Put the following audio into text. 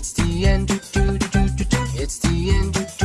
It's the end. It's the end.